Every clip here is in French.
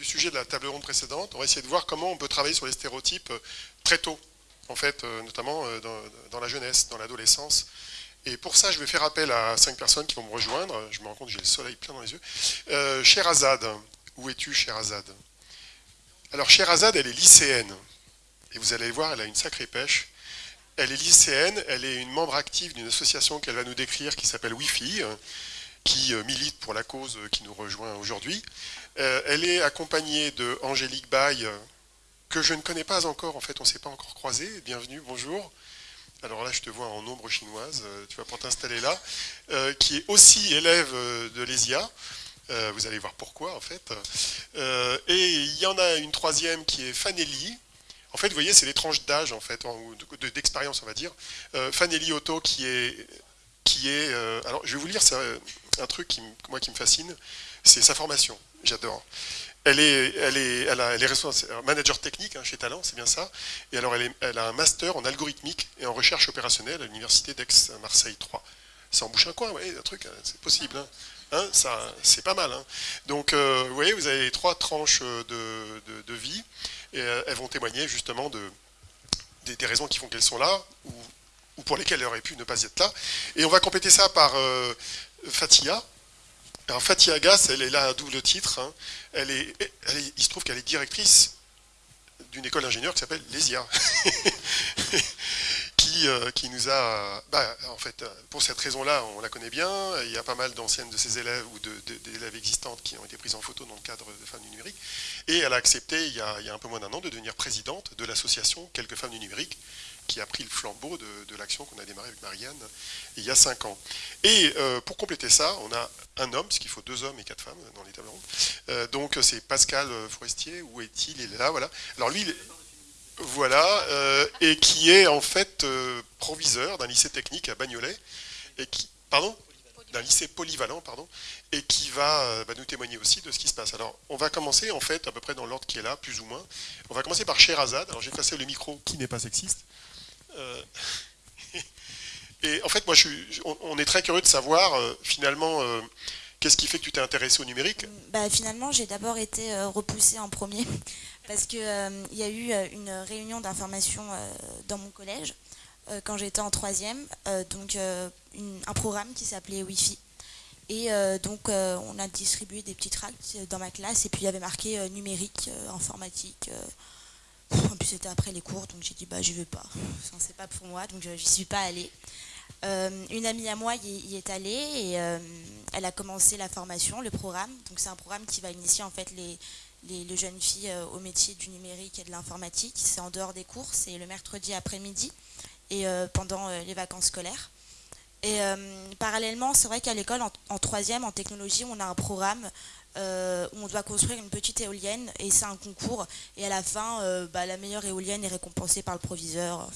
du sujet de la table ronde précédente, on va essayer de voir comment on peut travailler sur les stéréotypes très tôt, en fait, notamment dans, la jeunesse, dans l'adolescence. Et pour ça, je vais faire appel à cinq personnes qui vont me rejoindre. Je me rends compte que j'ai le soleil plein dans les yeux. Euh, Azad, où es-tu, Azad Alors, Azad, elle est lycéenne. Et vous allez voir, elle a une sacrée pêche. Elle est lycéenne, elle est une membre active d'une association qu'elle va nous décrire qui s'appelle Wi-Fi, qui euh, milite pour la cause qui nous rejoint aujourd'hui. Euh, elle est accompagnée de Angélique Baye, que je ne connais pas encore, en fait, on ne s'est pas encore croisés. Bienvenue, bonjour. Alors là, je te vois en ombre chinoise, euh, tu vas pour t'installer là, qui est aussi élève de l'ESIA. vous allez voir pourquoi, en fait. et il y en a une troisième qui est Fanelli, en fait, vous voyez, c'est les tranches d'âge, en fait, ou d'expérience, on va dire. Euh, Fanelli Otto, qui est... Qui est euh, alors, je vais vous lire ça, un truc qui, moi, qui me fascine, c'est sa formation. J'adore. Elle est, elle est, elle, a, elle manager technique hein, chez Talent, c'est bien ça. Et alors, elle, a un master en algorithmique et en recherche opérationnelle à l'université d'Aix-Marseille 3. Ça embouche un coin, oui, un truc, hein, c'est possible. Hein. hein c'est pas mal. Donc, euh, vous voyez, vous avez trois tranches de, de, vie et euh, elles vont témoigner justement de, des, raisons qui font qu'elles sont là, ou, pour lesquelles elles auraient pu ne pas être là. Et on va compléter ça par euh, Fatia. Alors Fatia Agas, elle est là à double titre. Hein. Elle est, il se trouve qu'elle est directrice d'une école d'ingénieurs qui s'appelle l'ESIA. Euh, qui, nous a, bah, en fait, pour cette raison-là, on la connaît bien. Il y a pas mal d'anciennes de ses élèves ou d'élèves existantes qui ont été prises en photo dans le cadre de Femmes du numérique. Et elle a accepté, il y a, un peu moins d'un an, de devenir présidente de l'association Quelques Femmes du numérique, qui a pris le flambeau de, l'action qu'on a démarré avec Marianne il y a cinq ans. Et euh, pour compléter ça, on a un homme, puisqu'il faut deux hommes et quatre femmes dans les tables rondes. Euh, donc c'est Pascal Forestier, où est-il? Il est là, voilà. Alors lui, voilà, euh, et qui est en fait euh, proviseur d'un lycée technique à Bagnolet, et qui, pardon? D'un lycée polyvalent, pardon, et qui va euh, bah, nous témoigner aussi de ce qui se passe. Alors, on va commencer, en fait, à peu près dans l'ordre qui est là, plus ou moins. On va commencer par Sherazade. Alors, j'ai passé le micro qui n'est pas sexiste. et en fait, moi, on, est très curieux de savoir, finalement, qu'est-ce qui fait que tu t'es intéressé au numérique? Bah, Finalement, j'ai d'abord été repoussée en premier parce qu'il euh, y a eu euh, une réunion d'information euh, dans mon collège quand j'étais en troisième, donc un programme qui s'appelait Wi-Fi. Et donc on a distribué des petits tracts dans ma classe et puis il y avait marqué numérique, informatique. En plus c'était après les cours donc j'ai dit bah je vais pas, c'est pas pour moi donc j'y suis pas allée. une amie à moi y, est allée et elle a commencé la formation, le programme. Donc c'est un programme qui va initier en fait les, les, jeunes filles euh, au métier du numérique et de l'informatique. C'est en dehors des cours, c'est le mercredi après-midi et euh, pendant euh, les vacances scolaires. Et parallèlement, c'est vrai qu'à l'école, en, troisième, en technologie, on a un programme où on doit construire une petite éolienne et c'est un concours. Et à la fin, bah, la meilleure éolienne est récompensée par le proviseur.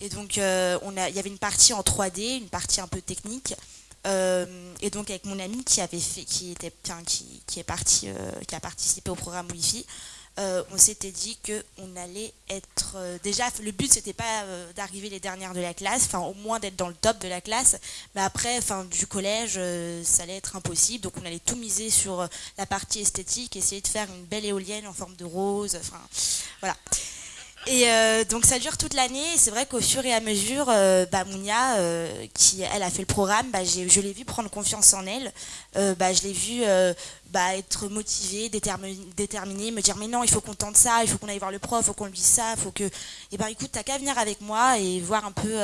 Et donc, on a, il y avait une partie en 3D, une partie un peu technique. Euh, et donc avec mon ami qui avait fait, était, qui, qui euh, qui a participé au programme Wi-Fi, euh, on s'était dit qu'on allait être... déjà, le but, c'était pas d'arriver les dernières de la classe, enfin au moins d'être dans le top de la classe, mais après, fin du collège, ça allait être impossible, donc on allait tout miser sur la partie esthétique, essayer de faire une belle éolienne en forme de rose, enfin voilà. Et euh, donc ça dure toute l'année. C'est vrai qu'au fur et à mesure, euh, bah, Mounia, euh, qui elle a fait le programme, bah, je l'ai vu prendre confiance en elle. Bah, je l'ai vu bah, être motivée, déterminée, me dire mais non, il faut qu'on tente ça, il faut qu'on aille voir le prof, il faut qu'on lui dise ça, il faut que. Et eh ben écoute, t'as qu'à venir avec moi et voir un peu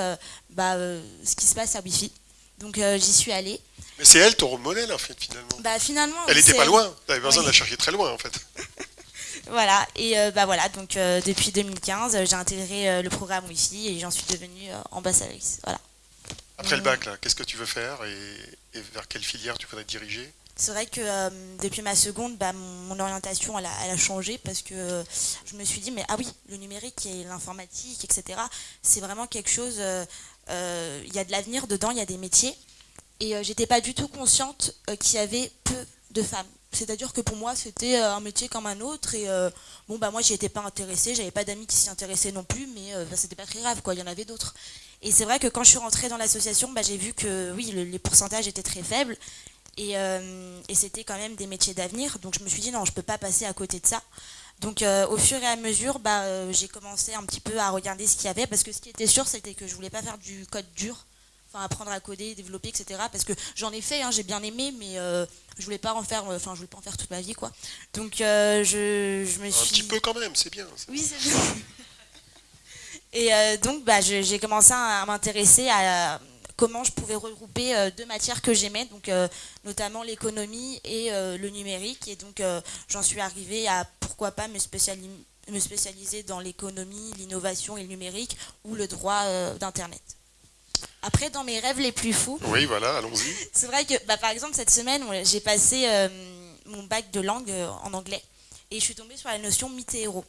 bah, ce qui se passe à Wi-Fi. Donc j'y suis allée. Mais c'est elle ton rôle modèle en fait finalement. Bah finalement. Elle était pas loin. T'avais besoin de la chercher très loin en fait. Voilà, et euh, bah voilà, donc euh, depuis 2015, j'ai intégré euh, le programme Wi-Fi et j'en suis devenue ambassadrice. Voilà. Après le bac, qu'est-ce que tu veux faire et, vers quelle filière tu voudrais te diriger? C'est vrai que depuis ma seconde, bah, mon, orientation elle a, changé parce que je me suis dit mais ah oui, le numérique et l'informatique, etc. C'est vraiment quelque chose. Il y a de l'avenir dedans, il y a des métiers et j'étais pas du tout consciente qu'il y avait peu de femmes c'est-à-dire que pour moi, c'était euh, un métier comme un autre. Et euh, bon, bah moi, j'y étais pas intéressée. J'avais pas d'amis qui s'y intéressaient non plus, mais euh, bah, c'était pas très grave, quoi. Il y en avait d'autres. Et c'est vrai que quand je suis rentrée dans l'association, bah, j'ai vu que oui, les pourcentages étaient très faibles. Et, et c'était quand même des métiers d'avenir. Donc je me suis dit non, je peux pas passer à côté de ça. Donc au fur et à mesure, bah, j'ai commencé un petit peu à regarder ce qu'il y avait, parce que ce qui était sûr, c'était que je voulais pas faire du code dur enfin apprendre à coder, développer, etc. Parce que j'en ai fait, hein, j'ai bien aimé, mais euh, je voulais pas en faire, euh, enfin je voulais pas en faire toute ma vie, quoi. Donc euh, je, me suis. Un petit peu quand même, c'est bien. Oui, c'est bien. Et donc bah, j'ai commencé à m'intéresser à comment je pouvais regrouper deux matières que j'aimais, donc notamment l'économie et le numérique. Et donc j'en suis arrivée à pourquoi pas me spécialiser me spécialiser dans l'économie, l'innovation et le numérique ou le droit d'Internet. Après, dans mes rêves les plus fous. Oui, voilà, allons-y. C'est vrai que, bah, par exemple, cette semaine, j'ai passé euh, mon bac de langue euh, en anglais et je suis tombée sur la notion mythe et héros.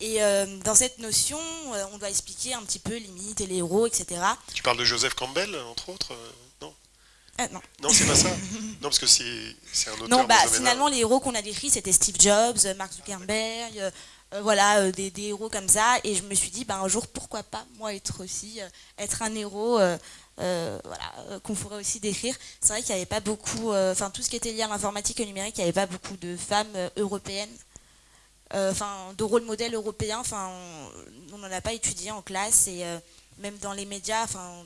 Et euh, dans cette notion, on doit expliquer un petit peu les mythes et les héros, etc. Tu parles de Joseph Campbell, entre autres Non? Non. Non, c'est pas ça? Non, parce que c'est un auteur. Non, bah, finalement, les héros qu'on a décrits, c'était Steve Jobs, Mark Zuckerberg, euh, voilà, euh, des, héros comme ça. Et je me suis dit, bah, un jour, pourquoi pas, moi, être aussi, euh, être un héros, voilà, qu'on pourrait aussi décrire. C'est vrai qu'il n'y avait pas beaucoup, enfin, tout ce qui était lié à l'informatique et au numérique, il n'y avait pas beaucoup de femmes européennes, enfin, de rôle modèle européen. Enfin, on n'en a pas étudié en classe et même dans les médias, enfin,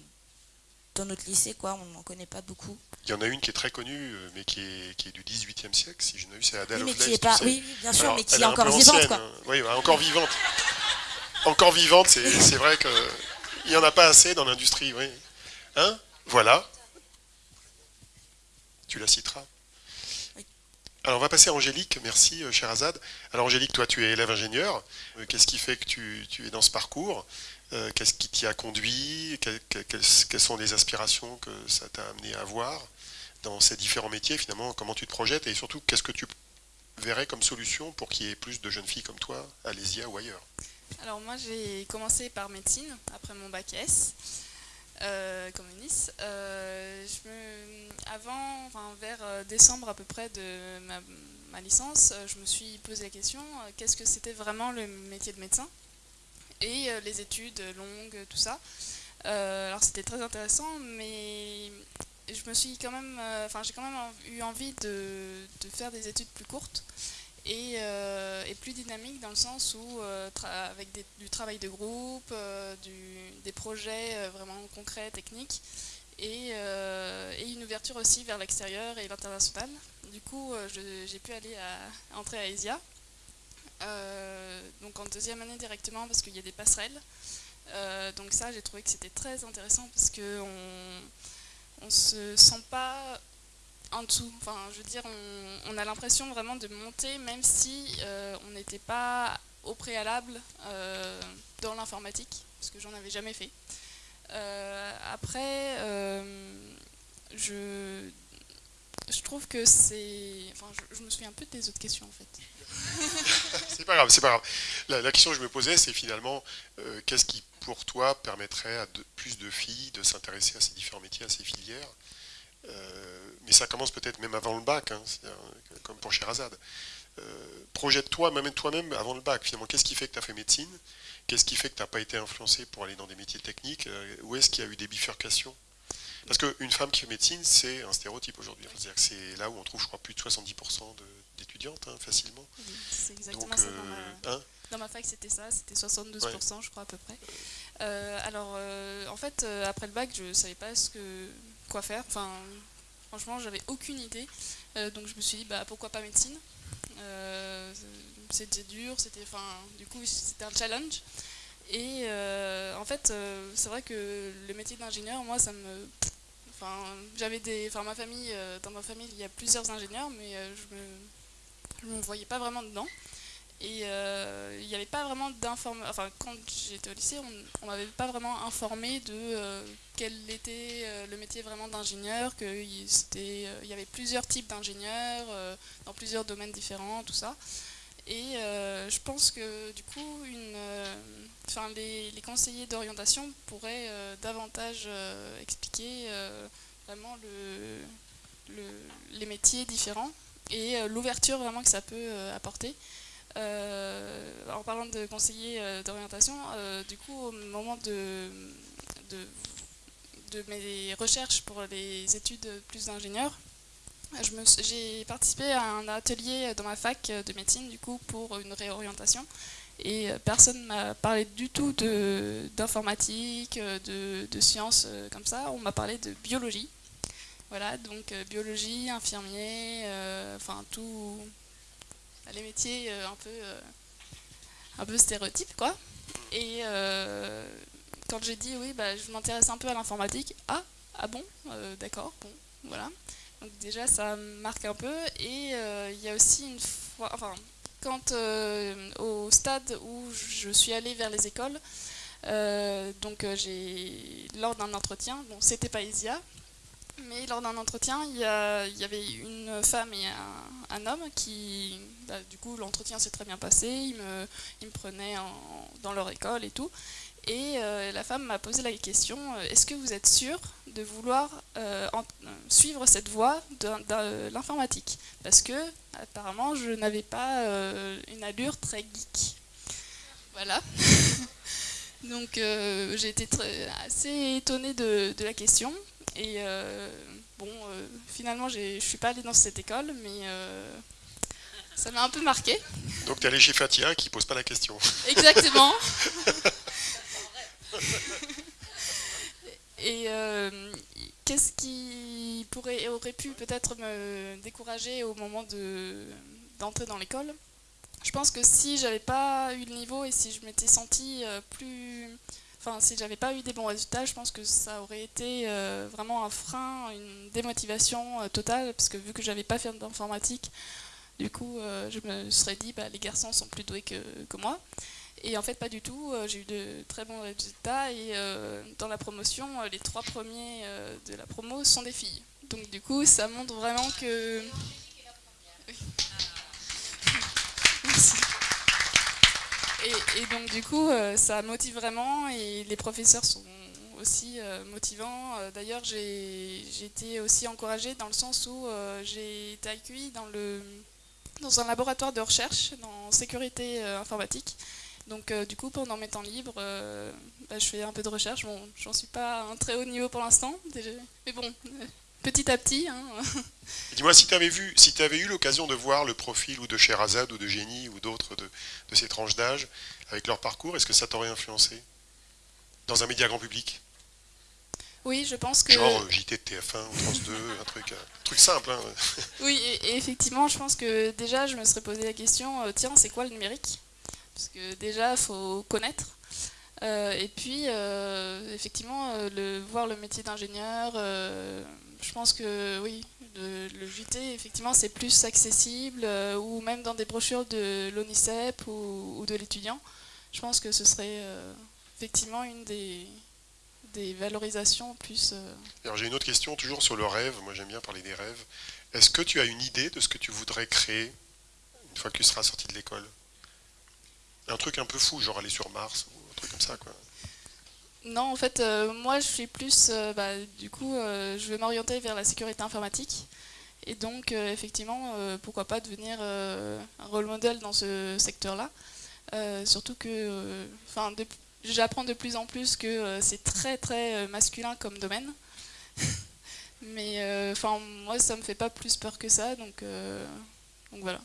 dans notre lycée, quoi, on n'en connaît pas beaucoup. Il y en a une qui est très connue, euh, mais qui est, qui est du XVIIIe siècle, si je ne c'est Adèle oui, mais qui est pas, Oui, bien sûr, mais qui est, encore vivante. Quoi. Hein. Oui, encore vivante. encore vivante, c'est vrai qu'il n'y en a pas assez dans l'industrie. Oui. Hein? Voilà. Tu la citeras. Alors on va passer à Angélique, merci euh, cher Azad. Alors Angélique, toi tu es élève ingénieur, euh, qu'est-ce qui fait que tu, tu es dans ce parcours? Euh, qu'est-ce qui t'y a conduit? Quelles, sont les aspirations que ça t'a amené à avoir dans ces différents métiers finalement? Comment tu te projettes? Et surtout qu'est-ce que tu verrais comme solution pour qu'il y ait plus de jeunes filles comme toi à Lésia ou ailleurs? Alors moi j'ai commencé par médecine après mon bac S. Euh, comme Nice. Euh, avant, vers décembre à peu près de ma licence, je me suis posé la question qu'est-ce que c'était vraiment le métier de médecin? Et euh, les études longues, tout ça. Euh, alors c'était très intéressant, mais je me suis quand même, euh, enfin j'ai quand même eu envie de, faire des études plus courtes et, plus dynamiques dans le sens où avec du travail de groupe, des projets vraiment concrets, techniques et, une ouverture aussi vers l'extérieur et l'international. Du coup, j'ai pu aller à, entrer à ESIA donc en deuxième année directement parce qu'il y a des passerelles. Euh, donc ça, j'ai trouvé que c'était très intéressant parce qu'on on se sent pas en dessous. Enfin, je veux dire, on, a l'impression vraiment de monter, même si euh, on n'était pas au préalable dans l'informatique, parce que j'en avais jamais fait. après, je, je trouve que c'est... Enfin, je, je, me souviens un peu des autres questions, en fait. C'est pas grave, c'est pas grave. La, question que je me posais, c'est finalement, euh, qu'est-ce qui, pour toi, permettrait à plus de filles de s'intéresser à ces différents métiers, à ces filières? Euh, Mais ça commence peut-être même avant le bac, hein, comme pour Sherazade. Euh, projette-toi, même toi-même avant le bac. Finalement, qu'est-ce qui fait que tu as fait médecine? Qu'est-ce qui fait que tu n'as pas été influencé pour aller dans des métiers techniques? Où est-ce qu'il y a eu des bifurcations? Parce qu'une femme qui fait médecine, c'est un stéréotype aujourd'hui. C'est là où on trouve, je crois, plus de 70% d'étudiantes, hein, facilement. c'est exactement ça. Dans ma, hein dans ma, fac, c'était ça, c'était 72%, je crois, à peu près. Euh, alors, euh, en fait, euh, après le bac, je ne savais pas ce que, quoi faire. Enfin, franchement, j'avais aucune idée. donc, je me suis dit, bah, pourquoi pas médecine? C'était dur, c'était, enfin, du coup, c'était un challenge. Et en fait, c'est vrai que le métier d'ingénieur, moi, ça me Enfin, j'avais des, enfin ma famille, euh, dans ma famille, il y a plusieurs ingénieurs, mais euh, je me, me voyais pas vraiment dedans. Et euh, il n'y avait pas vraiment d'information. Enfin, quand j'étais au lycée, on, ne m'avait pas vraiment informé de quel était le métier vraiment d'ingénieur, qu'il il y avait plusieurs types d'ingénieurs dans plusieurs domaines différents, tout ça. Et je pense que du coup, une, les, les, conseillers d'orientation pourraient davantage expliquer vraiment le, les métiers différents et euh, l'ouverture vraiment que ça peut euh, apporter. Euh, en parlant de conseiller d'orientation, du coup, au moment de, mes recherches pour les études plus d'ingénieurs, j'ai participé à un atelier dans ma fac de médecine du coup pour une réorientation et personne ne m'a parlé du tout d'informatique, de, de, sciences comme ça. On m'a parlé de biologie. Voilà, donc biologie, infirmier, enfin tout, les métiers un peu un peu stéréotypes quoi. Et quand j'ai dit oui, bah, je m'intéresse un peu à l'informatique, ah, ah bon, d'accord, bon, voilà. Donc déjà, ça marque un peu. Et euh, il y a aussi une fois, enfin, quand euh, au stade où je suis allée vers les écoles, euh, donc j'ai lors d'un entretien, bon, c'était pas Isia, mais lors d'un entretien, il y, y, avait une femme et un, homme qui, bah, du coup, l'entretien s'est très bien passé. Ils me, ils me prenaient dans leur école et tout. Et euh, la femme m'a posé la question euh, est-ce que vous êtes sûr de vouloir euh, suivre cette voie de, l'informatique? Parce que, apparemment, je n'avais pas une allure très geek. Voilà. Donc, j'ai été très, assez étonnée de, la question. Et bon, finalement, je ne suis pas allée dans cette école, mais ça m'a un peu marqué. Donc, tu es allée chez Fatia qui ne pose pas la question. Exactement. Et euh, qu'est-ce qui pourrait, aurait pu peut-être me décourager au moment d'entrer dans l'école? Je pense que si j'avais pas eu le niveau et si je m'étais sentie euh, plus... Enfin, si j'avais pas eu des bons résultats, je pense que ça aurait été euh, vraiment un frein, une démotivation totale, parce que vu que j'avais pas fait d'informatique, du coup, je me serais dit, bah, les garçons sont plus doués que, moi. Et en fait, pas du tout. Euh, j'ai eu de très bons résultats et euh, dans la promotion, euh, les trois premiers de la promo sont des filles. Donc du coup, ça montre vraiment que... Et, donc du coup, ça motive vraiment et les professeurs sont aussi motivants. D'ailleurs, j'ai été aussi encouragée dans le sens où j'ai été accueillie dans, le, dans un laboratoire de recherche en sécurité informatique. Donc euh, du coup, pendant mes temps libres, euh, bah, je fais un peu de recherche. Bon, j'en suis pas à un très haut niveau pour l'instant, mais bon, euh, petit à petit. Hein. Dis-moi, si tu avais, vu, si avais eu l'occasion de voir le profil ou de Sherazade ou de Génie ou d'autres de, ces tranches d'âge avec leur parcours, est-ce que ça t'aurait influencé dans un média grand public? Oui, je pense que... Genre JT de TF1 ou France 2, un truc, un truc simple. Hein. Oui, et, effectivement, je pense que déjà, je me serais posé la question, tiens, c'est quoi le numérique? Parce que déjà, il faut connaître. Euh, et puis, euh, effectivement, euh, le, voir le métier d'ingénieur, je pense que oui, le, JT, effectivement, c'est plus accessible, ou même dans des brochures de l'ONICEP ou, de l'étudiant. Je pense que ce serait effectivement une des, des valorisations plus... Alors j'ai une autre question, toujours sur le rêve. Moi j'aime bien parler des rêves. Est-ce que tu as une idée de ce que tu voudrais créer une fois que tu seras sorti de l'école? Un truc un peu fou, genre aller sur Mars Non, en fait, euh, moi, je suis plus, euh, bah, du coup, euh, je vais m'orienter vers la sécurité informatique. Et donc, effectivement, pourquoi pas devenir un rôle modèle dans ce secteur-là. surtout que, j'apprends de plus en plus que c'est très, très masculin comme domaine. Mais, enfin, moi, ça me fait pas plus peur que ça, donc voilà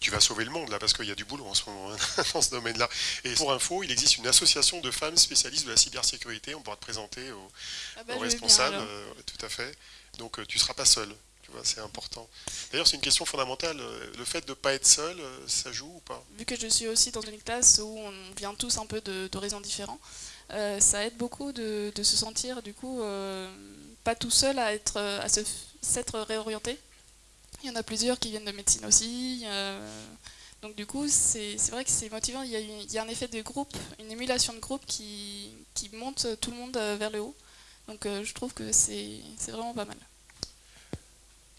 tu vas sauver le monde là parce qu'il y a du boulot en ce moment hein, dans ce domaine-là. Et pour info, il existe une association de femmes spécialistes de la cybersécurité. On pourra te présenter aux, ah bah, responsables. Euh, tout à fait. Donc euh, tu ne seras pas seul. Tu vois, c'est important. D'ailleurs, c'est une question fondamentale. Euh, le fait de ne pas être seul, ça joue ou pas? Vu que je suis aussi dans une classe où on vient tous un peu d'horizons différents, ça aide beaucoup de, se sentir du coup pas tout seul à être à s'être réorienté il y en a plusieurs qui viennent de médecine aussi. donc du coup, c'est vrai que c'est motivant. Il y, a, un effet de groupe, une émulation de groupe qui, monte tout le monde vers le haut. Donc euh, je trouve que c'est vraiment pas mal.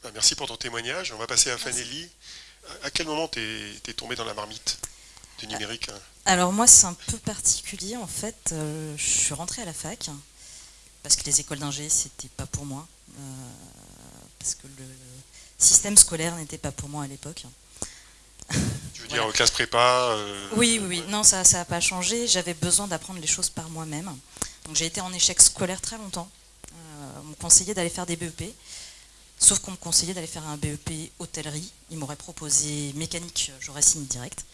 Bah, merci pour ton témoignage. On va passer à Fanelli. À quel moment t'es es tombé dans la marmite du numérique hein? Alors moi, c'est un peu particulier. En fait, euh, je suis rentrée à la fac parce que les écoles d'ingé, c'était pas pour moi. Euh, parce que le, système scolaire n'était pas pour moi à l'époque. Tu veux dire classe prépa euh, Oui, oui, non, ça n'a pas changé. J'avais besoin d'apprendre les choses par moi-même. Donc j'ai été en échec scolaire très longtemps. Euh, on me conseillait d'aller faire des BEP. Sauf qu'on me conseillait d'aller faire un BEP hôtellerie. Ils m'auraient proposé mécanique, j'aurais signé direct.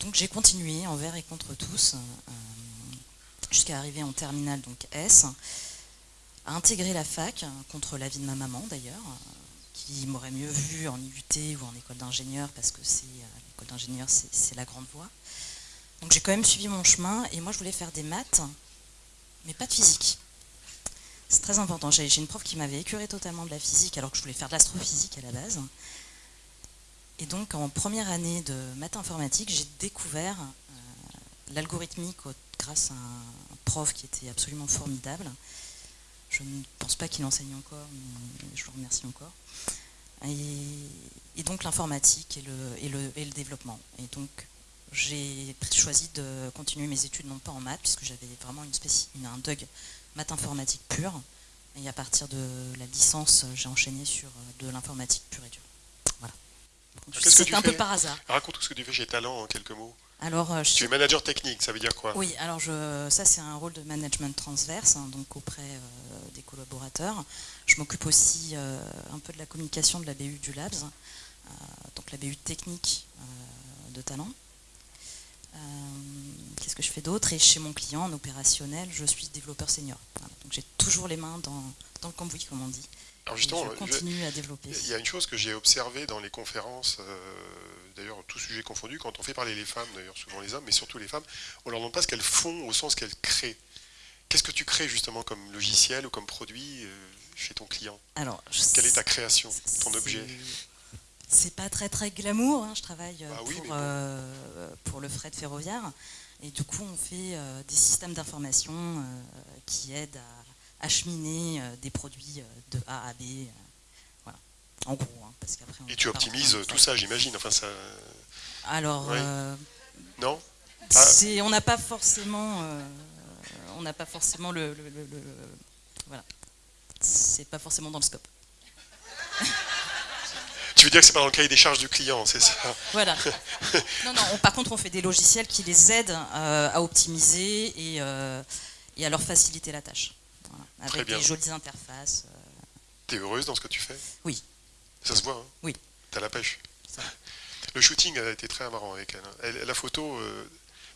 Donc j'ai continué envers et contre tous, euh, jusqu'à arriver en terminale, donc S, à intégrer la fac, contre l'avis de ma maman d'ailleurs, qui m'aurait mieux vu en IUT ou en école d'ingénieur, parce que euh, l'école d'ingénieur, c'est la grande voie. Donc j'ai quand même suivi mon chemin, et moi je voulais faire des maths, mais pas de physique. C'est très important. J'ai une prof qui m'avait écuré totalement de la physique, alors que je voulais faire de l'astrophysique à la base. Et donc, en première année de maths informatique, j'ai découvert euh, l'algorithmique grâce à un prof qui était absolument formidable. Je ne pense pas qu'il enseigne encore, mais je le remercie encore. Et, donc l'informatique et le, et, le, et le, développement. Et donc j'ai choisi de continuer mes études, non pas en maths, puisque j'avais vraiment une un DUG maths informatique pure. Et à partir de la licence, j'ai enchaîné sur euh, de l'informatique pure et dure. Voilà. C'est un peu par hasard. Raconte tout ce que tu fais chez Talent en quelques mots. Alors, euh, tu es manager technique, ça veut dire quoi? Oui, alors je, ça c'est un rôle de management transverse, hein, donc auprès euh, des collaborateurs. Je m'occupe aussi un peu de la communication de la BU du Labs, donc la BU technique de Talent. Qu'est-ce que je fais d'autre? Et chez mon client, en opérationnel, je suis développeur senior. Donc j'ai toujours les mains dans, dans, le cambouis, comme on dit. Alors justement, je continue à développer. Il y a une chose que j'ai observée dans les conférences, euh, d'ailleurs tout sujet confondu, quand on fait parler les femmes, d'ailleurs souvent les hommes, mais surtout les femmes, on leur demande pas ce qu'elles font au sens qu'elles créent. Qu'est-ce que tu crées justement comme logiciel ou comme produit euh, chez ton client? Alors, Quelle est ta création, ton objet? C'est pas très très glamour, hein. je travaille euh, bah pour, pour, le fret ferroviaire. Et du coup, on fait des systèmes d'information qui aident à acheminer euh, des produits de A à B. voilà. En gros, hein, parce qu'après. Et tu optimises tout ça, j'imagine. Enfin, ça. Alors. non? Ah. On n'a pas forcément. on n'a pas forcément le, le, le, le voilà. C'est pas forcément dans le scope. Tu veux dire que c'est pas dans le cahier des charges du client, c'est ça? Voilà. Non, non, par contre, on fait des logiciels qui les aident euh, à optimiser euh, et, à leur faciliter la tâche. Avec des jolies interfaces. Euh. Tu es heureuse dans ce que tu fais? Oui. Ça se voit, hein? Oui. Tu as la pêche? Le shooting a été très marrant avec elle. Hein. la photo,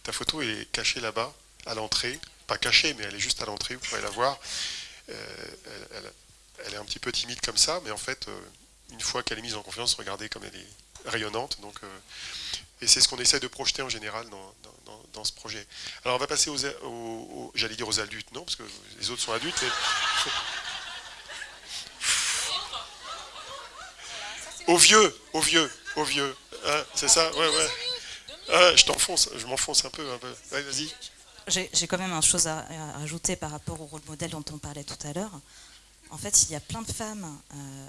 ta photo est cachée là-bas, à l'entrée. Pas cachée, mais elle est juste à l'entrée, vous pouvez la voir. Elle, elle, est un petit peu timide comme ça, mais en fait une fois qu'elle est mise en confiance, regardez comme elle est rayonnante. Donc, euh, et c'est ce qu'on essaie de projeter en général dans, ce projet. Alors on va passer aux, j'allais dire aux adultes, non, parce que les autres sont adultes. Aux vieux, aux vieux, aux vieux. Hein, c'est ça Ouais, ouais. Ah, je t'enfonce, je m'enfonce un peu. Un peu. vas-y. J'ai quand même une chose à, ajouter par rapport au rôle modèle dont on parlait tout à l'heure. En fait, il y a plein de femmes euh,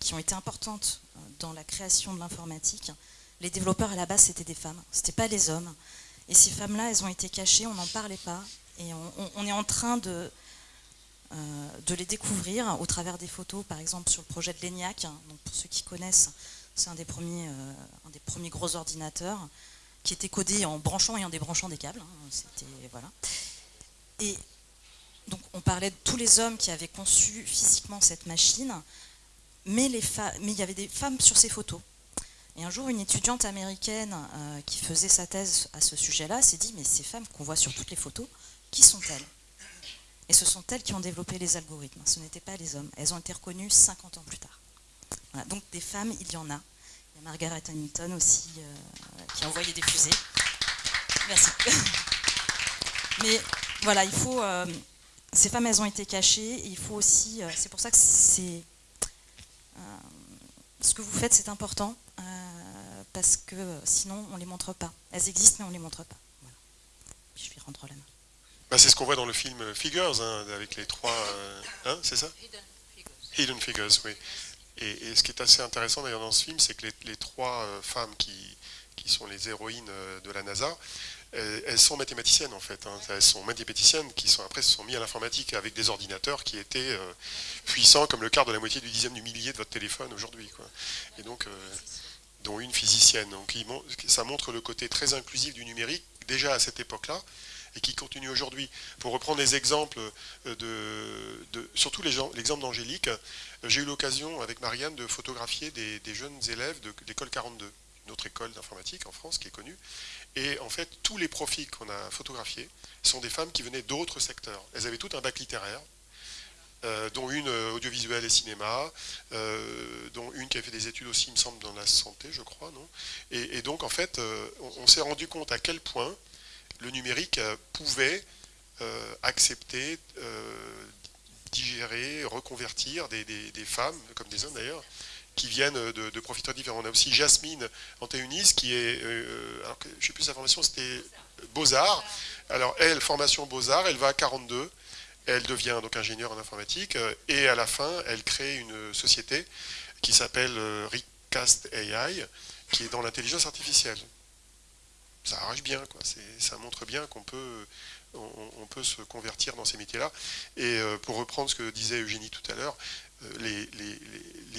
qui ont été importantes dans la création de l'informatique. Les développeurs à la base, c'était des femmes, ce n'était pas des hommes. Et ces femmes-là, elles ont été cachées, on n'en parlait pas. Et on, est en train de, euh, de les découvrir au travers des photos, par exemple sur le projet de l'ENIAC. Donc pour ceux qui connaissent, c'est un, des premiers, un des premiers gros ordinateurs qui était codé en branchant et en débranchant des câbles. Hein. C'était voilà. Et donc on parlait de tous les hommes qui avaient conçu physiquement cette machine, mais, il y avait des femmes sur ces photos. Et un jour, une étudiante américaine euh, qui faisait sa thèse à ce sujet-là s'est dit, mais ces femmes qu'on voit sur toutes les photos, qui sont-elles Et ce sont elles qui ont développé les algorithmes, ce n'étaient pas les hommes. Elles ont été reconnues 50 ans plus tard. donc des femmes, il y en a. Il y a Margaret Hamilton aussi, euh, qui a envoyé des fusées. Merci. Mais voilà, il faut... Euh, ces femmes, elles ont été cachées. il faut aussi, c'est pour ça que c'est ce que vous faites, c'est important euh, parce que sinon, on les montre pas. Elles existent, mais on les montre pas. Voilà. je vais rendre la main. Bah, c'est ce qu'on voit dans le film Figures, hein, avec les trois. Hein, c'est ça Hidden Figures. Hidden Figures, oui. Et, ce qui est assez intéressant d'ailleurs dans ce film, c'est que les, trois femmes qui, qui, sont les héroïnes de la NASA, euh, elles sont mathématiciennes en fait. Hein. Elles sont mathématiciennes qui sont après se sont mis à l'informatique avec des ordinateurs qui étaient euh, puissants comme le quart de la moitié du dixième du millier de votre téléphone aujourd'hui. Et donc, euh, dont une physicienne. Donc ça montre le côté très inclusif du numérique déjà à cette époque-là. et qui continue aujourd'hui. Pour reprendre les exemples, de, surtout l'exemple d'Angélique, j'ai eu l'occasion avec Marianne de photographier des, jeunes élèves de l'école 42, une autre école d'informatique en France qui est connue. Et en fait, tous les profils qu'on a photographiés sont des femmes qui venaient d'autres secteurs. Elles avaient tout un bac littéraire, euh, dont une euh, audiovisuel et cinéma, euh, dont une qui a fait des études aussi, il me semble, dans la santé, je crois, non? Et, donc, en fait, on, s'est rendu compte à quel point le numérique pouvait accepter, digérer, reconvertir des, femmes, comme des hommes d'ailleurs, qui viennent de, de, profiteurs différents. On a aussi Jasmine Antéunis, qui est, alors que, je ne sais plus sa formation, c'était Beaux-Arts. Alors elle, formation Beaux-Arts, elle va à 42, elle devient donc ingénieure en informatique euh, et à la fin, elle crée une société qui s'appelle euh, Recast AI, qui est dans l'intelligence artificielle. Ça arrache bien, quoi. ça montre bien qu'on peut, on, peut se convertir dans ces métiers-là. Et euh, pour reprendre ce que disait Eugénie tout à l'heure, les,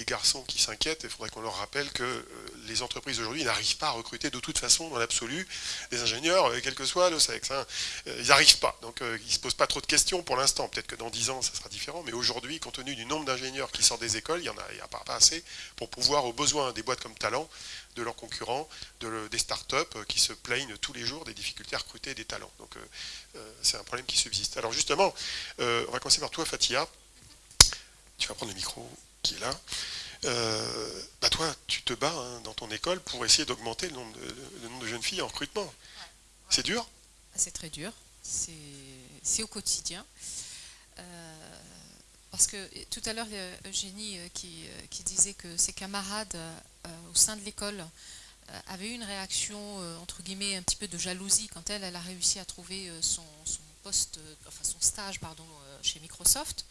garçons qui s'inquiètent, il faudrait qu'on leur rappelle que les entreprises aujourd'hui n'arrivent pas à recruter de toute façon, dans l'absolu, des ingénieurs, euh, quel que soit le sexe. Hein. Euh, ils n'arrivent pas. Donc euh, ils ne se posent pas trop de questions pour l'instant. Peut-être que dans 10 ans, ça sera différent. Mais aujourd'hui, compte tenu du nombre d'ingénieurs qui sortent des écoles, il n'y en a, pas, assez pour pouvoir, aux besoins des boîtes comme Talent, de leurs concurrents, de, des startups qui se plaignent tous les jours des difficultés à recruter des talents. Donc c'est un problème qui subsiste. Alors justement, on va commencer par toi, Fatia. Tu vas prendre le micro qui est là. Euh, bah toi, tu te bats hein, dans ton école pour essayer d'augmenter le, nombre de, jeunes filles en recrutement. C'est dur? C'est très dur. C'est au quotidien. Euh, parce que tout à l'heure, Eugénie euh, qui, qui, disait que ses camarades au sein de l'école avaient eu une réaction, entre guillemets, un petit peu de jalousie quand elle, elle a réussi à trouver son, poste, enfin son stage, pardon, chez Microsoft.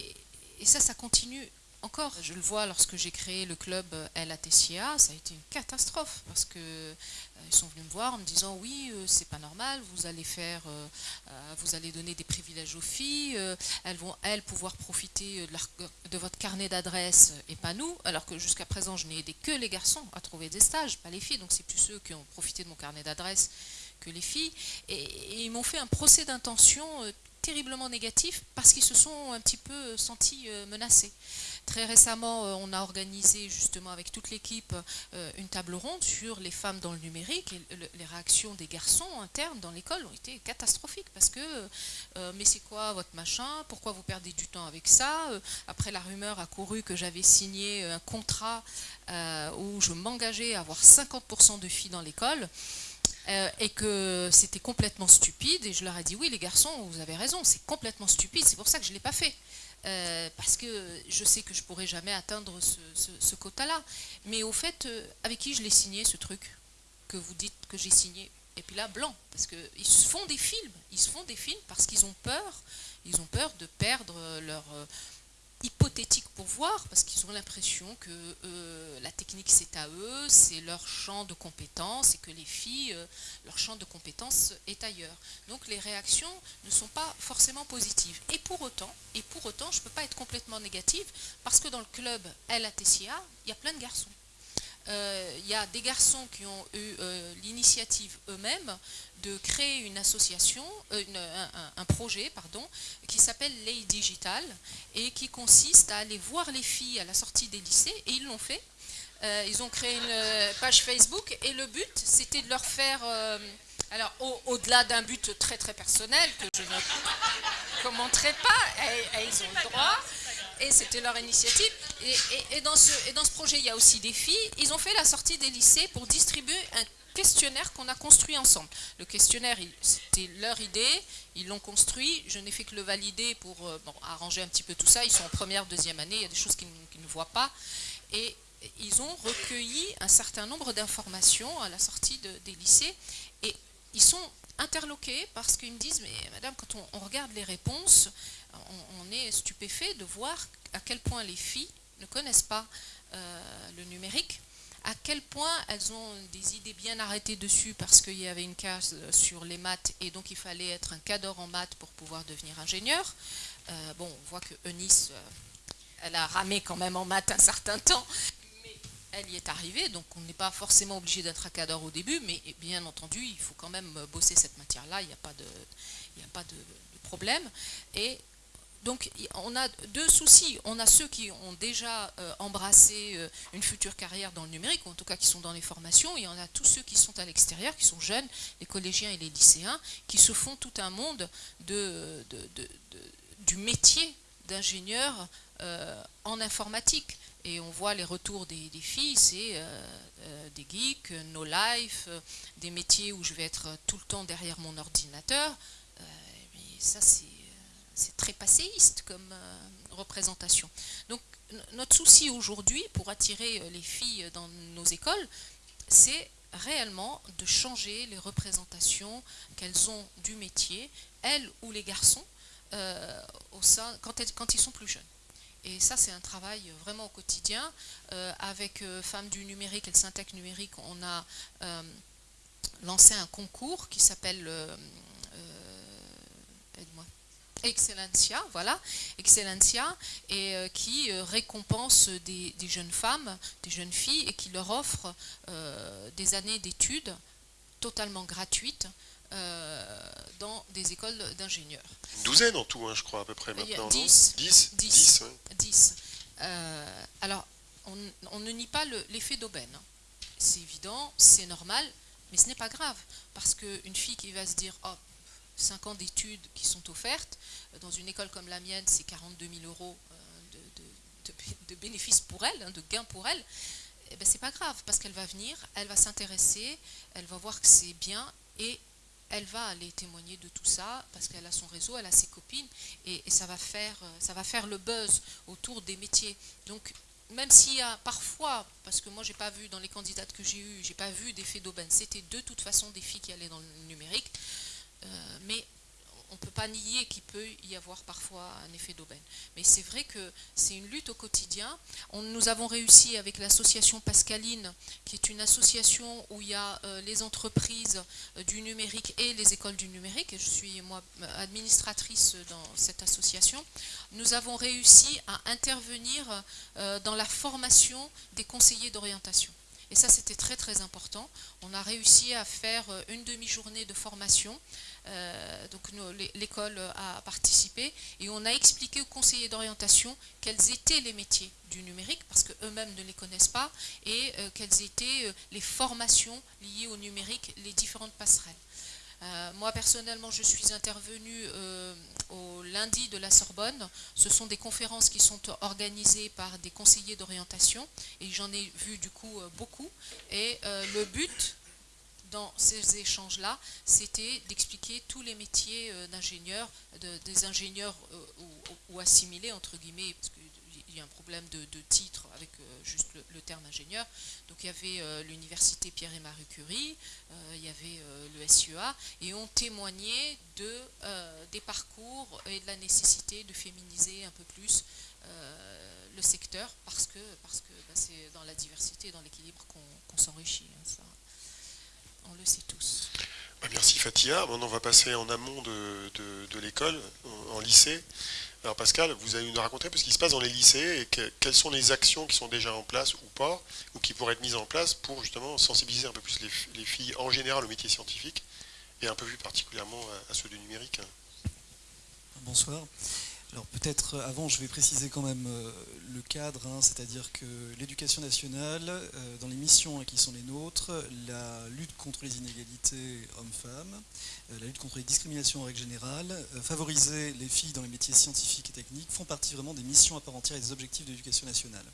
Et, et ça, ça continue encore. Je le vois lorsque j'ai créé le club LATCA, ça a été une catastrophe parce que euh, ils sont venus me voir en me disant oui, euh, c'est pas normal, vous allez faire, euh, vous allez donner des privilèges aux filles, elles vont elles pouvoir profiter de, votre carnet d'adresses et pas nous, alors que jusqu'à présent je n'ai aidé que les garçons à trouver des stages, pas les filles, donc c'est plus ceux qui ont profité de mon carnet d'adresses que les filles, et ils m'ont fait un procès d'intention terriblement négatif parce qu'ils se sont un petit peu sentis menacés. Très récemment, euh, on a organisé justement avec toute l'équipe euh, une table ronde sur les femmes dans le numérique et les réactions des garçons internes dans l'école ont été catastrophiques parce que euh, mais c'est quoi votre machin? Pourquoi vous perdez du temps avec ça? Après la rumeur a couru que j'avais signé un contrat où je m'engageais à avoir 50% de filles dans l'école. Et que c'était complètement stupide. Et je leur ai dit, oui, les garçons, vous avez raison, c'est complètement stupide, c'est pour ça que je ne l'ai pas fait. Euh, parce que je sais que je pourrais jamais atteindre ce, quota-là. Mais au fait, euh, avec qui je l'ai signé ce truc que vous dites que j'ai signé Et puis là, blanc, parce qu'ils se font des films. Ils se font des films parce qu'ils ont peur. Ils ont peur de perdre leur, euh, hypothétique pour voir, parce qu'ils ont l'impression que euh, la technique c'est à eux, c'est leur champ de compétences, et que les filles, euh, leur champ de compétences est ailleurs. Donc les réactions ne sont pas forcément positives. Et pour autant, et pour autant je ne peux pas être complètement négative, parce que dans le club LATCA, il y a plein de garçons. Euh, il y a des garçons qui ont eu l'initiative eux-mêmes de créer une association, euh, un, projet pardon, qui s'appelle Lay Digital et qui consiste à aller voir les filles à la sortie des lycées et ils l'ont fait. Euh, ils ont créé une euh, page Facebook et le but c'était de leur faire, alors au-delà d'un but très très personnel que je ne commenterai pas, ils ont le droit, et c'était leur initiative. Et, dans ce, projet, il y a aussi des filles. Ils ont fait la sortie des lycées pour distribuer un questionnaire qu'on a construit ensemble. Le questionnaire, c'était leur idée, ils l'ont construit, je n'ai fait que le valider pour euh, arranger un petit peu tout ça. Ils sont en première, deuxième année, il y a des choses qu'ils ne voient pas. Et ils ont recueilli un certain nombre d'informations à la sortie des lycées. Et ils sont interloqués parce qu'ils me disent, mais madame, quand on, regarde les réponses, on, est stupéfait de voir à quel point les filles ne connaissent pas euh, le numérique à quel point elles ont des idées bien arrêtées dessus parce qu'il y avait une case sur les maths et donc il fallait être un cadre en maths pour pouvoir devenir ingénieur. Euh, bon, on voit que Eunice, euh, elle a ramé quand même en maths un certain temps, mais elle y est arrivée, donc on n'est pas forcément obligé d'être cadre au début, mais bien entendu, il faut quand même bosser cette matière-là, il n'y a pas, de, a pas problème. Et donc on a deux soucis. On a ceux qui ont déjà euh, embrassé euh, une future carrière dans le numérique, ou en tout cas qui sont dans les formations, et on a tous ceux qui sont à l'extérieur, qui sont jeunes, les collégiens et les lycéens, qui se font tout un monde de, du métier d'ingénieur euh, en informatique. Et on voit les retours des, filles, c'est des geeks, no life, des métiers où je vais être tout le temps derrière mon ordinateur. ça, c'est c'est très passéiste comme euh, représentation. Donc notre souci aujourd'hui pour attirer euh, les filles dans nos écoles, c'est réellement de changer les représentations qu'elles ont du métier, elles ou les garçons, euh, quand, ils sont plus jeunes. Et ça, c'est un travail vraiment au quotidien. avec Femmes du numérique et le Syntec numérique, on a lancé un concours qui s'appelle... aide-moi. Excellencia, voilà, Excellencia, et euh, qui euh, récompense des, jeunes femmes, des jeunes filles, et qui leur offre euh, des années d'études totalement gratuites dans des écoles d'ingénieurs. Une douzaine en tout, hein, je crois, à peu près maintenant. Dix. Dix Dix. alors, on, ne nie pas l'effet d'aubaine. C'est évident, c'est normal, mais ce n'est pas grave, parce qu'une fille qui va se dire, oh, 5 ans d'études qui sont offertes. Euh, dans une école comme la mienne, c'est 42 000 euros euh, de, bénéfices pour elle, hein, de gains pour elle. Eh ben, pas grave, parce qu'elle va venir, elle va s'intéresser, elle va voir que c'est bien, et elle va aller témoigner de tout ça, parce qu'elle a son réseau, elle a ses copines, et, ça, va faire, euh, ça va faire le buzz autour des métiers. Donc, même s'il y a parfois, parce que moi j'ai pas vu dans les candidates que j'ai eues, j'ai pas vu d'effet d'aubaine, c'était de toute façon des filles qui allaient dans le numérique, mais on ne peut pas nier qu'il peut y avoir parfois un effet d'aubaine. Mais c'est vrai que c'est une lutte au quotidien. nous avons réussi avec l'association Pascaline, qui est une association où il y a euh, les entreprises euh, du numérique et les écoles du numérique. Et je suis moi administratrice dans cette association. Nous avons réussi à intervenir dans la formation des conseillers d'orientation. Et ça, c'était très très important. On a réussi à faire une demi-journée de formation euh, donc l'école a participé et on a expliqué aux conseillers d'orientation quels étaient les métiers du numérique parce qu'eux-mêmes ne les connaissent pas et euh, quelles étaient euh, les formations liées au numérique, les différentes passerelles. Moi personnellement, je suis intervenue au lundi de la Sorbonne. Ce sont des conférences qui sont organisées par des conseillers d'orientation et j'en ai vu du coup beaucoup. Et le but dans ces échanges-là, c'était d'expliquer tous les métiers euh, d'ingénieurs, des ingénieurs euh, ou, assimilés, entre guillemets, qu'il y a un problème de, titre avec euh, juste le, terme ingénieur. Donc il y avait l'université Pierre et Marie Curie, il y avait le SUA, et on témoignait de, des parcours et de la nécessité de féminiser un peu plus le secteur, parce que parce que bah, c'est dans la diversité et dans l'équilibre qu'on s'enrichit. Hein, on le sait tous. Bah, merci Fatia. Maintenant, on va passer en amont de, l'école, en, lycée. Alors Pascal, vous allez nous raconter ce qui se passe dans les lycées et quelles sont les actions qui sont déjà en place ou pas, ou qui pourraient être mises en place pour justement sensibiliser un peu plus les, filles en général au métier scientifique et un peu plus particulièrement à ceux du numérique. Bonsoir. Alors peut-être euh, avant, je vais préciser quand même euh, le cadre, hein, c'est-à-dire que l'éducation nationale, euh, dans les missions hein, qui sont les nôtres, la lutte contre les inégalités hommes-femmes, la lutte contre les discriminations en règle générale, favoriser les filles dans les métiers scientifiques et techniques font partie vraiment des missions à part entière et des objectifs de l'éducation nationale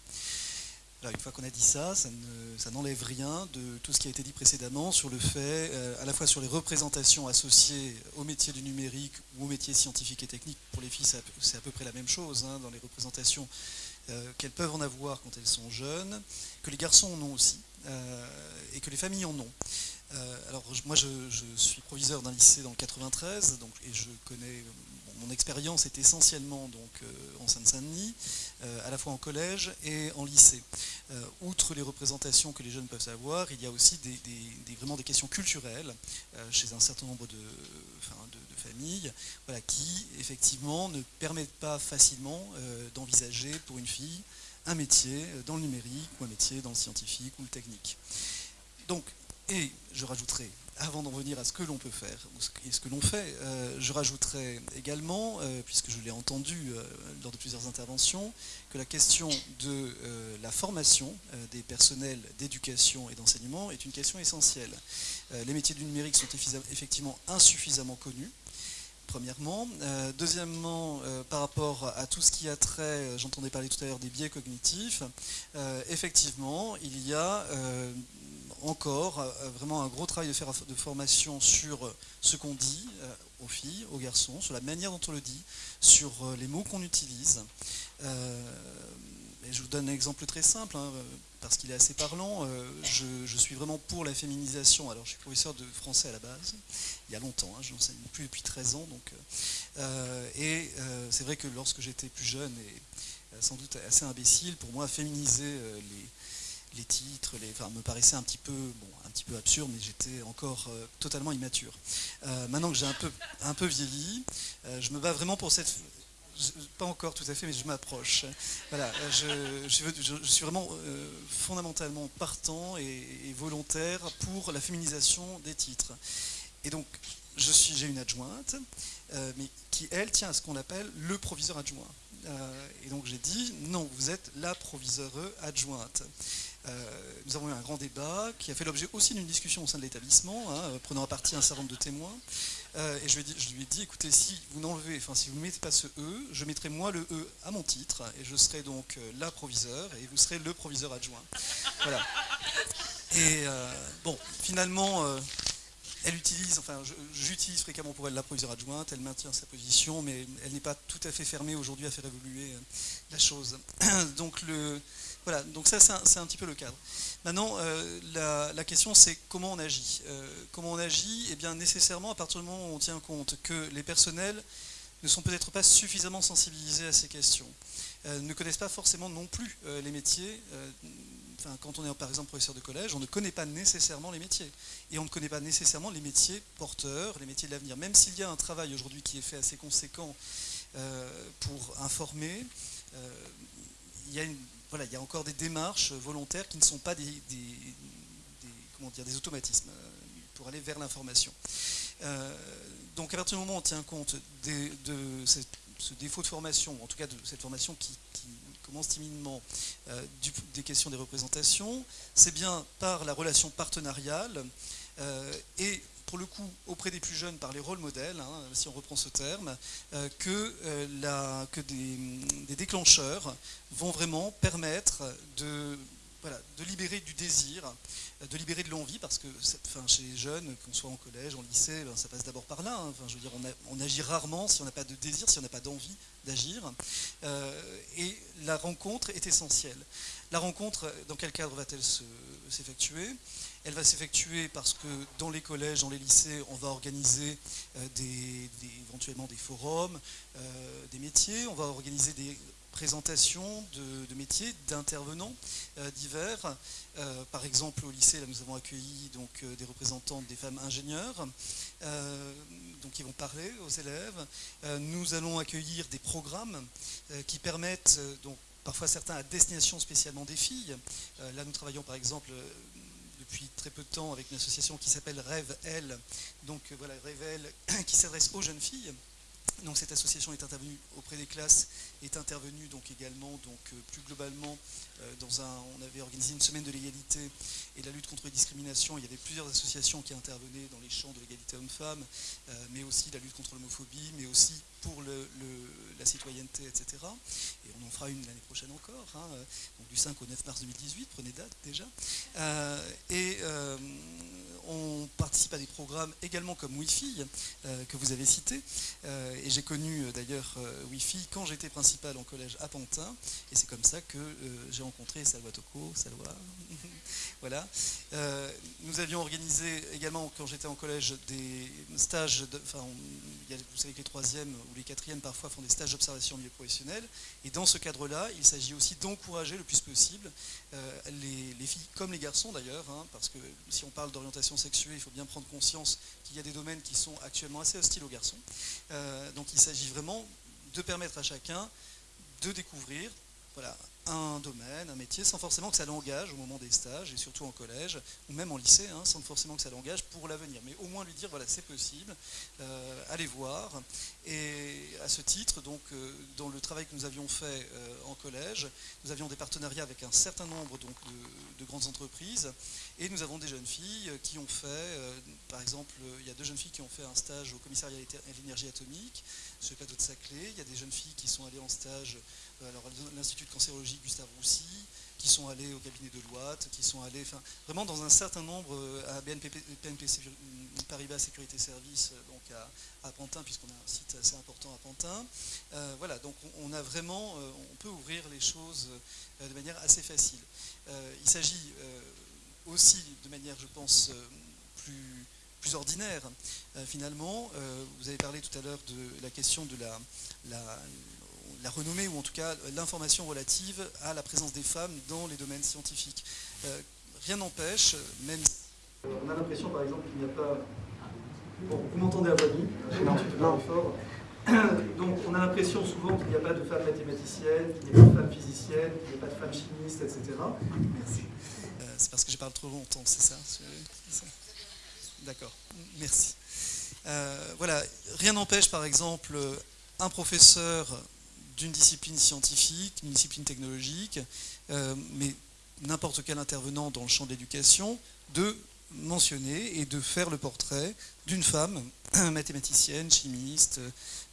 une fois qu'on a dit ça, ça n'enlève rien de tout ce qui a été dit précédemment sur le fait, euh, à la fois sur les représentations associées au métier du numérique ou au métier scientifique et technique. Pour les filles, c'est à peu près la même chose hein, dans les représentations euh, qu'elles peuvent en avoir quand elles sont jeunes, que les garçons en ont aussi, euh, et que les familles en ont. alors moi, je, suis proviseur d'un lycée dans le 93, donc, et je connais mon expérience est essentiellement donc, euh, en Seine-Saint-Denis, euh, à la fois en collège et en lycée. Euh, outre les représentations que les jeunes peuvent avoir, il y a aussi des, vraiment des questions culturelles chez un certain nombre de, familles qui, effectivement, ne permettent pas facilement d'envisager pour une fille un métier dans le numérique ou un métier dans le scientifique ou le technique. Donc, et je rajouterai avant d'en venir à ce que l'on peut faire et ce que l'on fait, euh, je rajouterais également, euh, puisque je l'ai entendu euh, lors de plusieurs interventions, que la question de la formation des personnels d'éducation et d'enseignement est une question essentielle. les métiers du numérique sont effectivement insuffisamment connus premièrement. deuxièmement, par rapport à tout ce qui a trait, j'entendais parler tout à l'heure des biais cognitifs, effectivement, il y a encore euh, vraiment un gros travail de, faire, de formation sur euh, ce qu'on dit euh, aux filles, aux garçons, sur la manière dont on le dit, sur les mots qu'on utilise. je vous donne un exemple très simple, hein, parce qu'il est assez parlant. Je, suis vraiment pour la féminisation. Alors, je suis professeur de français à la base, il y a longtemps, hein, je n'enseigne plus depuis 13 ans. Donc, et c'est vrai que lorsque j'étais plus jeune et sans doute assez imbécile, pour moi, féminiser les les titres, les, me paraissaient un petit peu, bon, un petit peu absurdes, mais j'étais encore euh, totalement immature. Euh, maintenant que j'ai un peu, un peu vieilli, euh, je me bats vraiment pour cette, pas encore tout à fait, mais je m'approche. Voilà, je, suis vraiment fondamentalement partant et, volontaire pour la féminisation des titres. Et donc, je suis, j'ai une adjointe, mais qui elle tient à ce qu'on appelle le proviseur adjoint. et donc j'ai dit non, vous êtes la proviseure adjointe. Euh, nous avons eu un grand débat qui a fait l'objet aussi d'une discussion au sein de l'établissement, hein, prenant à partie un certain nombre de témoins. Euh, et je lui, ai dit, écoutez, si vous n'enlevez, enfin si vous ne mettez pas ce E, je mettrai moi le E à mon titre, et je serai donc euh, la proviseur, et vous serez le proviseur adjoint. Voilà. Et bon, finalement, elle utilise, enfin j'utilise fréquemment pour elle la proviseure adjointe, elle maintient sa position, mais elle n'est pas tout à fait fermée aujourd'hui à faire évoluer la chose. Donc le, voilà, donc ça c'est un, petit peu le cadre. Maintenant, euh, la, question c'est comment on agit. Euh, comment on agit Eh bien nécessairement à partir du moment où on tient compte que les personnels ne sont peut-être pas suffisamment sensibilisés à ces questions, euh, ne connaissent pas forcément non plus les métiers. Quand on est par exemple professeur de collège, on ne connaît pas nécessairement les métiers. Et on ne connaît pas nécessairement les métiers porteurs, les métiers de l'avenir. Même s'il y a un travail aujourd'hui qui est fait assez conséquent pour informer, il y a une voilà, il y a encore des démarches volontaires qui ne sont pas des, comment dire, des automatismes euh, pour aller vers l'information. Euh, donc à partir du moment où on tient compte de ce défaut de formation, en tout cas de cette formation qui, commence timidement, euh, des questions des représentations, c'est bien par la relation partenariale et pour le coup, auprès des plus jeunes, par les rôles modèles, hein, si on reprend ce terme, euh, que, euh, que des, déclencheurs vont vraiment permettre de, de libérer du désir, de libérer de l'envie, parce que chez les jeunes, qu'on soit en collège, en lycée, ben, ça passe d'abord par là. Hein. Je veux dire, on, agit rarement si on n'a pas de désir, si on n'a pas d'envie d'agir. Euh, et la rencontre est essentielle. La rencontre, dans quel cadre va-t-elle s'effectuer? Elle va s'effectuer parce que dans les collèges, dans les lycées, on va organiser euh, éventuellement des forums, euh, des métiers, on va organiser des présentations de, métiers, d'intervenants euh, divers. par exemple, au lycée, là, nous avons accueilli donc, des représentantes des femmes ingénieures donc, qui vont parler aux élèves. nous allons accueillir des programmes qui permettent donc, parfois certains à destination spécialement des filles. là, nous travaillons par exemple depuis très peu de temps avec une association qui s'appelle Rêve Elle, donc euh, voilà, Rêve Elle, qui s'adresse aux jeunes filles. Donc cette association est intervenue auprès des classes, est intervenue donc également donc euh, plus globalement euh, dans un, on avait organisé une semaine de l'égalité et de la lutte contre les discriminations. Il y avait plusieurs associations qui intervenaient dans les champs de l'égalité homme-femme, mais aussi la lutte contre l'homophobie, mais aussi pour la citoyenneté, etc. Et on en fera une l'année prochaine encore, hein, donc du 5 au 9 mars 2018, prenez date déjà. Euh, et euh, on participe à des programmes également comme Wi-Fi, euh, que vous avez cité. et j'ai connu d'ailleurs Wi-Fi quand j'étais principal en collège à Pantin. Et c'est comme ça que j'ai rencontré Salwa Toko, Salwa. voilà. nous avions organisé également, quand j'étais en collège, des stages, de, vous savez que les troisièmes ou les quatrièmes parfois font des stages d'observation au milieu professionnel. Et dans ce cadre-là, il s'agit aussi d'encourager le plus possible euh, les, filles comme les garçons d'ailleurs, hein, parce que si on parle d'orientation sexuelle, il faut bien prendre conscience qu'il y a des domaines qui sont actuellement assez hostiles aux garçons. Euh, donc il s'agit vraiment de permettre à chacun de découvrir voilà, un domaine, un métier, sans forcément que ça l'engage au moment des stages, et surtout en collège, ou même en lycée, hein, sans forcément que ça l'engage pour l'avenir. Mais au moins lui dire, voilà, c'est possible, euh, allez voir. Et à ce titre, donc, euh, dans le travail que nous avions fait euh, en collège, nous avions des partenariats avec un certain nombre de, grandes entreprises, et nous avons des jeunes filles qui ont fait, par exemple, il y a deux jeunes filles qui ont fait un stage au commissariat à l'énergie atomique, sur le plateau de Saclay, il y a des jeunes filles qui sont allées en stage alors l'Institut de cancérologie Gustave Roussy, qui sont allés au cabinet de Loite, qui sont allés, enfin, vraiment dans un certain nombre euh, à BNP, Paribas Sécurité Service, euh, donc à, Pantin, puisqu'on a un site assez important à Pantin. Euh, voilà, donc on a vraiment, on peut ouvrir les choses de manière assez facile. il s'agit aussi de manière, je pense, plus, plus ordinaire, finalement. vous avez parlé tout à l'heure de la question de la, la la renommée, ou en tout cas l'information relative à la présence des femmes dans les domaines scientifiques. Euh, rien n'empêche, même... On a l'impression par exemple qu'il n'y a pas... Bon, vous m'entendez à voix Non. fort. Donc on a l'impression souvent qu'il n'y a pas de femmes mathématiciennes, qu'il n'y a pas de femmes physiciennes, qu'il n'y a pas de femmes chimistes, etc. Merci. C'est parce que je parle trop longtemps, c'est ça, D'accord, merci. Euh, voilà, rien n'empêche par exemple un professeur d'une discipline scientifique, d'une discipline technologique, euh, mais n'importe quel intervenant dans le champ de l'éducation, de mentionner et de faire le portrait d'une femme mathématicienne, chimiste,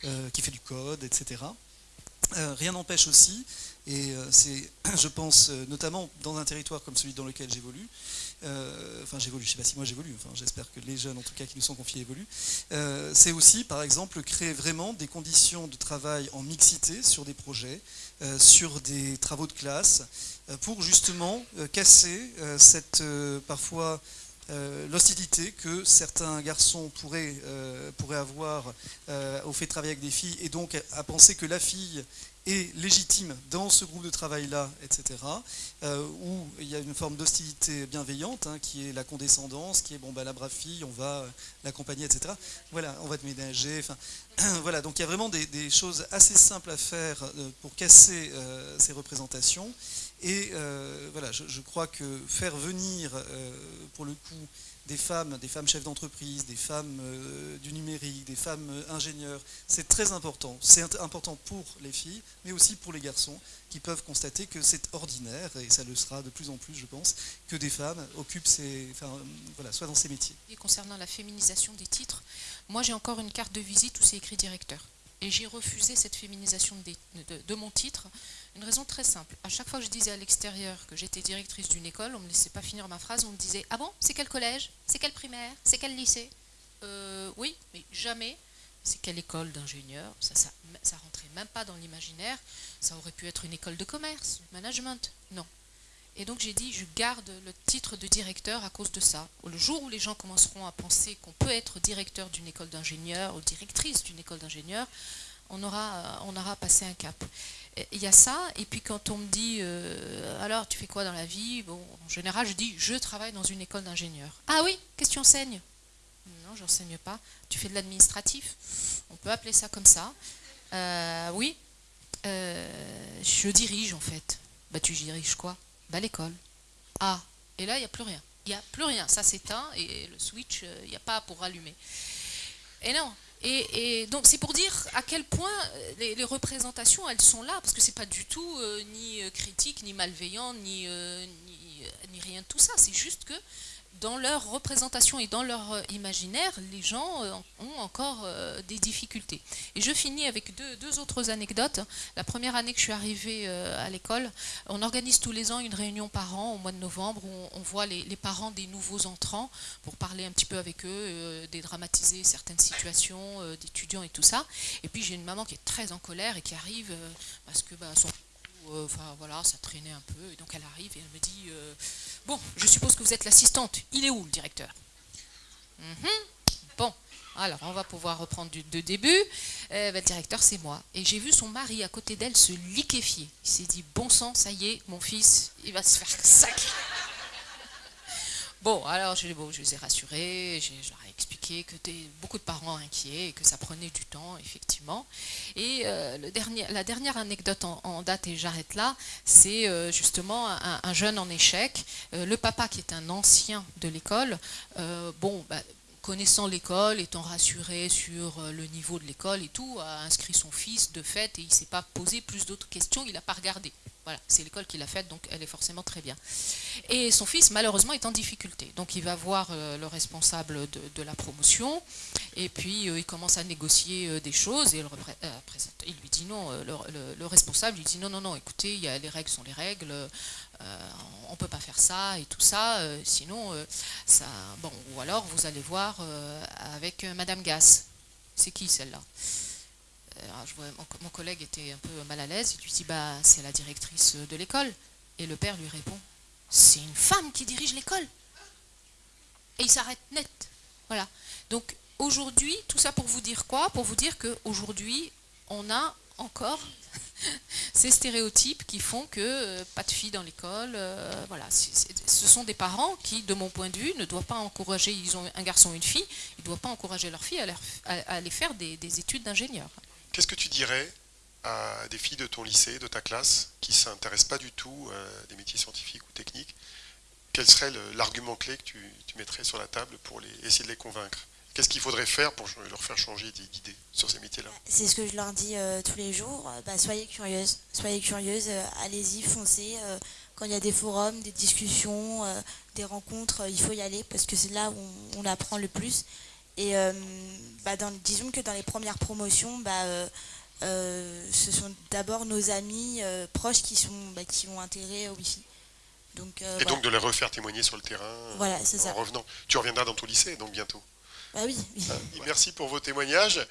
euh, qui fait du code, etc. Euh, rien n'empêche aussi, et c'est, je pense, notamment dans un territoire comme celui dans lequel j'évolue, euh, enfin j'évolue, je ne sais pas si moi j'évolue, enfin j'espère que les jeunes en tout cas qui nous sont confiés évoluent, euh, c'est aussi par exemple créer vraiment des conditions de travail en mixité sur des projets, euh, sur des travaux de classe, pour justement casser cette parfois l'hostilité que certains garçons pourraient, pourraient avoir au fait de travailler avec des filles et donc à penser que la fille est légitime dans ce groupe de travail-là, etc., euh, où il y a une forme d'hostilité bienveillante, hein, qui est la condescendance, qui est, bon, bah, la brave fille, on va euh, l'accompagner, etc. Voilà, on va te ménager, voilà, donc il y a vraiment des, choses assez simples à faire euh, pour casser ces représentations, et voilà, je, crois que faire venir, pour le coup, des femmes, des femmes chefs d'entreprise, des femmes euh, du numérique, des femmes euh, ingénieurs. C'est très important. C'est important pour les filles, mais aussi pour les garçons, qui peuvent constater que c'est ordinaire, et ça le sera de plus en plus, je pense, que des femmes occupent ces, enfin, euh, voilà, soient dans ces métiers. Et concernant la féminisation des titres, moi j'ai encore une carte de visite où c'est écrit directeur. Et j'ai refusé cette féminisation de, mon titre. Une raison très simple. À chaque fois que je disais à l'extérieur que j'étais directrice d'une école, on ne me laissait pas finir ma phrase, on me disait « Ah bon C'est quel collège? C'est quel primaire? C'est quel lycée? Euh, Oui, mais jamais. C'est quelle école d'ingénieur? Ça, ça, ça rentrait même pas dans l'imaginaire. Ça aurait pu être une école de commerce, management. Non. Et donc j'ai dit, je garde le titre de directeur à cause de ça. Le jour où les gens commenceront à penser qu'on peut être directeur d'une école d'ingénieur ou directrice d'une école d'ingénieur, on aura, on aura passé un cap. Il y a ça, et puis quand on me dit, euh, alors tu fais quoi dans la vie? Bon, en général, je dis, je travaille dans une école d'ingénieur. Ah oui, qu'est-ce que tu enseignes? Non, j'enseigne pas. Tu fais de l'administratif? On peut appeler ça comme ça. Euh, oui, euh, je dirige en fait. Bah tu diriges quoi? Bah, l'école. Ah, et là, il n'y a plus rien. Il n'y a plus rien. Ça s'éteint et le switch, il n'y a pas pour allumer. Et non. Et, donc, c'est pour dire à quel point euh, les, représentations, elles sont là, parce que c'est pas du tout euh, ni critique, ni malveillant, ni, ni, ni, rien de tout ça. C'est juste que dans leur représentation et dans leur euh, imaginaire, les gens euh, ont encore euh, des difficultés. Et je finis avec deux, autres anecdotes. La première année que je suis arrivée à l'école, on organise tous les ans une réunion par an au mois de novembre où on, voit les, parents des nouveaux entrants pour parler un petit peu avec eux, dédramatiser certaines situations d'étudiants et tout ça. Et puis j'ai une maman qui est très en colère et qui arrive parce que bah, son enfin voilà, ça traînait un peu. Et donc elle arrive et elle me dit euh, Bon, je suppose que vous êtes l'assistante. Il est où le directeur? Mhm. Bon, alors on va pouvoir reprendre du, de début. Euh, ben, le directeur, c'est moi. Et j'ai vu son mari à côté d'elle se liquéfier. Il s'est dit Bon sang, ça y est, mon fils, il va se faire sacrer. Bon, alors je, bon, je les ai rassurés, expliqué que beaucoup de parents inquiets et que ça prenait du temps, effectivement. Et euh, la dernière anecdote en, date, et j'arrête là, c'est euh, justement un, un, jeune en échec. Euh, le papa, qui est un ancien de l'école, bon, bah, connaissant l'école, étant rassuré sur euh, le niveau de l'école et tout, a inscrit son fils de fait et il ne s'est pas posé plus d'autres questions, il n'a pas regardé. Voilà, c'est l'école qui l'a faite, donc elle est forcément très bien. Et son fils, malheureusement, est en difficulté. Donc il va voir euh, le responsable de, la promotion, et puis euh, il commence à négocier des choses, et le, il lui dit non, le, le, le, responsable lui dit non, non, non, écoutez, il y a, les règles sont les règles, on ne peut pas faire ça, et tout ça, euh, sinon, ça, bon, ou alors vous allez voir avec Madame Gass. C'est qui celle-là? Je vois, mon, mon, collègue était un peu mal à l'aise, il lui dit bah, c'est la directrice de l'école. Et le père lui répond c'est une femme qui dirige l'école. Et il s'arrête net. Voilà. Donc aujourd'hui, tout ça pour vous dire quoi? Pour vous dire qu'aujourd'hui, on a encore ces stéréotypes qui font que euh, pas de filles dans l'école. Euh, voilà, ce sont des parents qui, de mon point de vue, ne doivent pas encourager. Ils ont un garçon, et une fille. Ils ne doivent pas encourager leur fille à, aller faire des, des études d'ingénieur. Qu'est-ce que tu dirais à des filles de ton lycée, de ta classe, qui ne s'intéressent pas du tout à des métiers scientifiques ou techniques? Quel serait l'argument clé que tu, mettrais sur la table pour essayer de les convaincre? Qu'est-ce qu'il faudrait faire pour leur faire changer d'idée sur ces métiers-là? C'est ce que je leur dis euh, tous les jours. Bah, soyez curieuses, soyez curieuses, euh, allez-y, foncez. Euh, quand il y a des forums, des discussions, euh, des rencontres, il faut y aller parce que c'est là où on, on, apprend le plus. Et euh, bah, dans, disons que dans les premières promotions, bah, euh, euh, ce sont d'abord nos amis euh, proches qui, sont, qui ont intérêt au Wi-Fi. Donc, euh, et voilà. donc de les refaire témoigner sur le terrain voilà, en ça. revenant. Tu reviendras dans ton lycée donc bientôt. Oui. Merci pour vos témoignages.